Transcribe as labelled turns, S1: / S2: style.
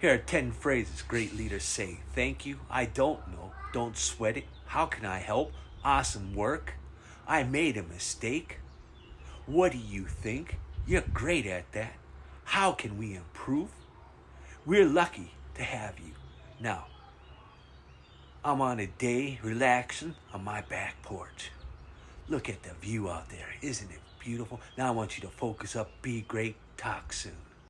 S1: Here are 10 phrases great leaders say. Thank you. I don't know. Don't sweat it. How can I help? Awesome work. I made a mistake. What do you think? You're great at that. How can we improve? We're lucky to have you. Now, I'm on a day relaxing on my back porch. Look at the view out there. Isn't it beautiful? Now I want you to focus up, be great, talk soon.